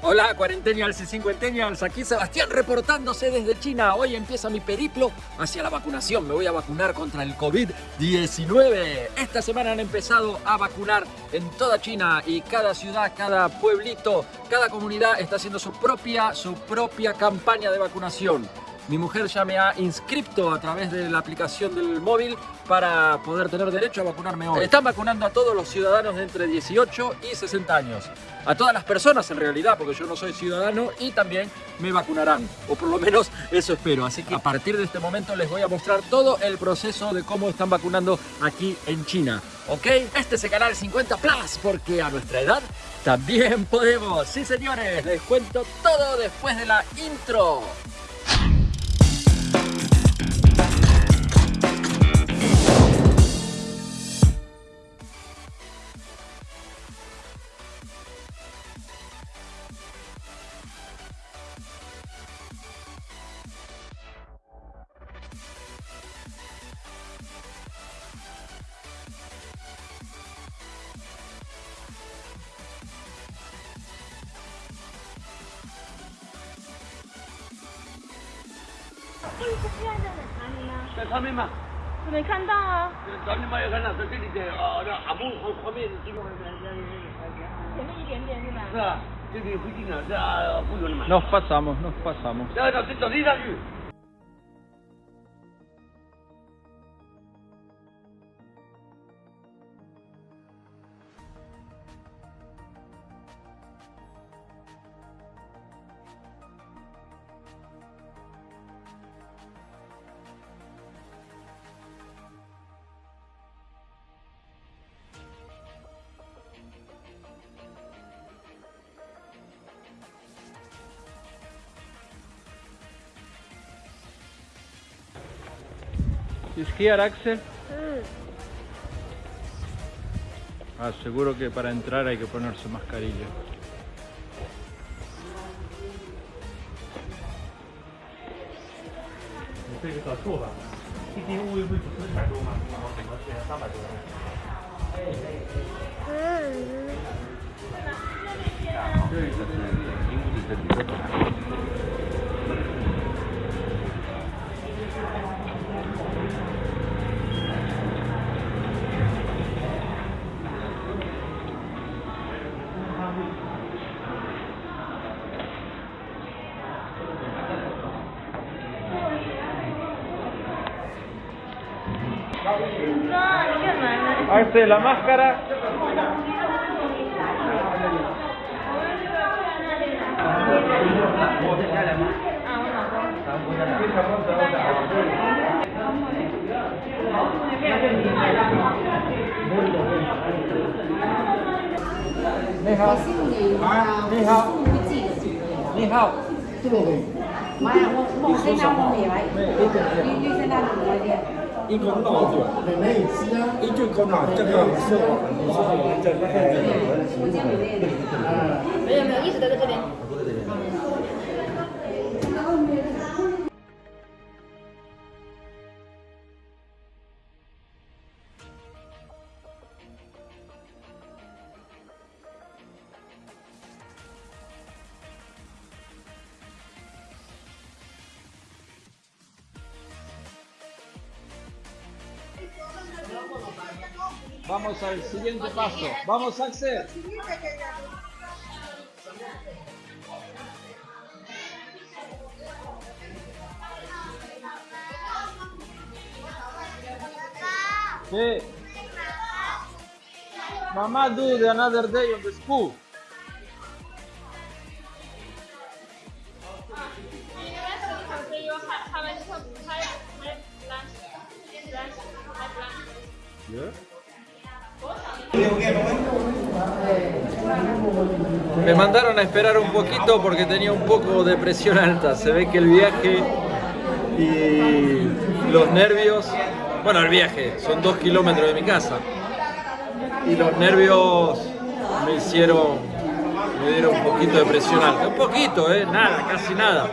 Hola cuarentenials y cincuentennials, aquí Sebastián reportándose desde China. Hoy empieza mi periplo hacia la vacunación. Me voy a vacunar contra el COVID-19. Esta semana han empezado a vacunar en toda China y cada ciudad, cada pueblito, cada comunidad está haciendo su propia, su propia campaña de vacunación. Mi mujer ya me ha inscrito a través de la aplicación del móvil para poder tener derecho a vacunarme hoy. Están vacunando a todos los ciudadanos de entre 18 y 60 años. A todas las personas en realidad, porque yo no soy ciudadano y también me vacunarán. O por lo menos eso espero. Así que a partir de este momento les voy a mostrar todo el proceso de cómo están vacunando aquí en China. ¿Ok? Este es el canal 50 Plus, porque a nuestra edad también podemos. Sí señores, les cuento todo después de la intro. 在下面吗？在上面嘛。我没看到啊。看到，在这里啊，那阿木后面前面一点点是吧？是啊，这里附近啊，这不远嘛。Nos pasamos, nos 走地上去。Esquiar, Axel? Ah, seguro que para entrar hay que ponerse mascarilla. 好，戴了 mascara。你好，你好，你好，妈呀，我我今天我没来，因为现在堵了点。一个闹卷，一句口闹，这个是我们是我们这个没有没有，一直都在这边。Vamos al siguiente paso. Vamos, Axel. Sí. Mama do the another day on the school. Me mandaron a esperar un poquito porque tenía un poco de presión alta. Se ve que el viaje y los nervios... Bueno, el viaje, son dos kilómetros de mi casa. Y los nervios me hicieron... Me dieron un poquito de presión alta. Un poquito, ¿eh? Nada, casi nada.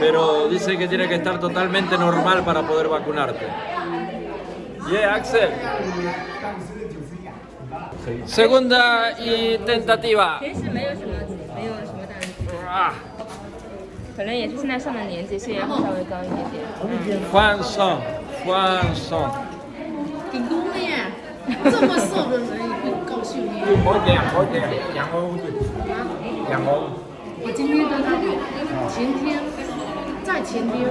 Pero dice que tiene que estar totalmente normal para poder vacunarte. Yeah, Axel. Segunda y tentativa. 平时没有什么没有什么大问题。啊，可能也是现在上的年纪，血压会稍微高一点点。欢送欢送，顶工的耶，这么瘦的人也会高血压。好点好点，两欧对，两欧。我今天跟他前天在前天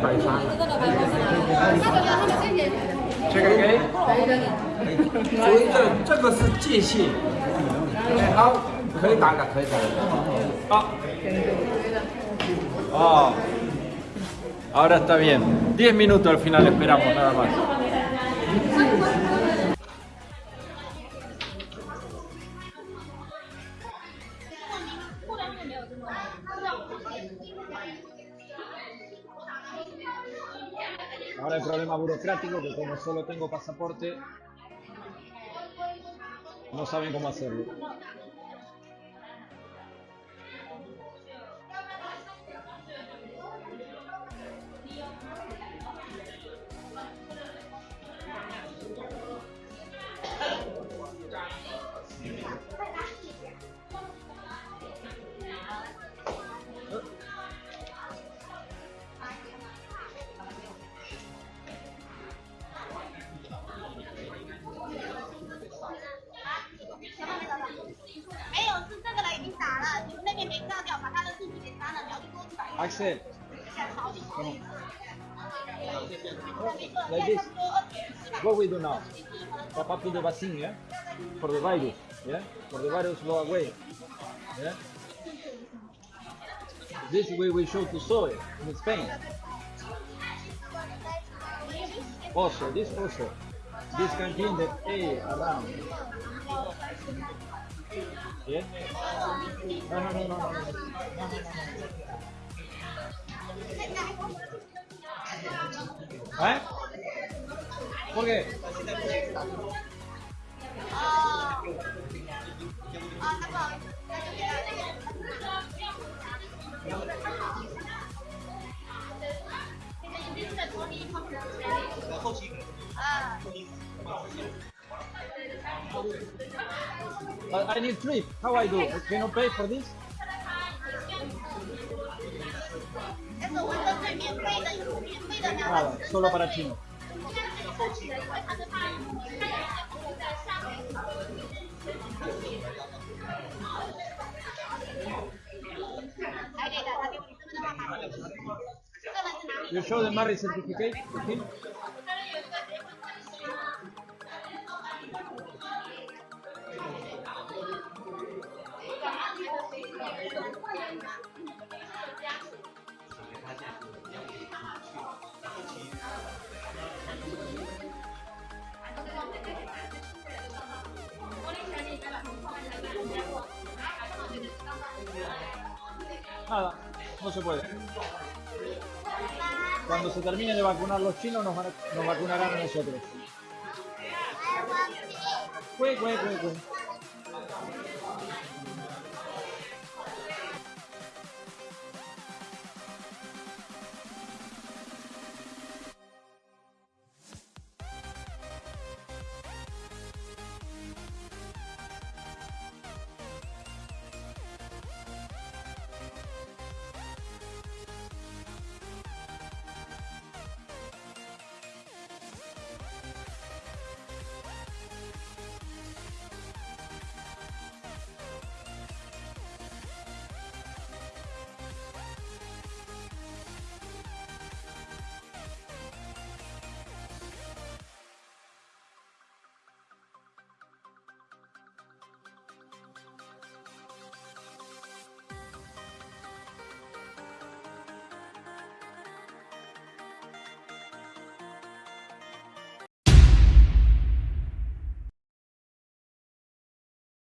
奶茶。这个老板，他觉得他们先结。最近几？可以。所以这这个是界限。好，可以打了，可以打了。好。好。ahora está bien. diez minutos al final esperamos nada más. Ahora el problema burocrático que como solo tengo pasaporte, no saben cómo hacerlo. Come on. Like this. What we do now? Pop up to the vaccine, yeah? For the virus, yeah? For the virus go away. Yeah? This way we show to soy in Spain. Also, this also. This can clean the air around. Yeah? No, no, no, no, no. no, no, no. ¿Eh? ¿Por qué? I need trip. How I do? Can you pay for this? Nada, solo para chino. You show the marriage certificate? okay? Nada, no se puede. Cuando se termine de vacunar los chinos, nos, vacunarán a nosotros. Cue, cue, cue, cue.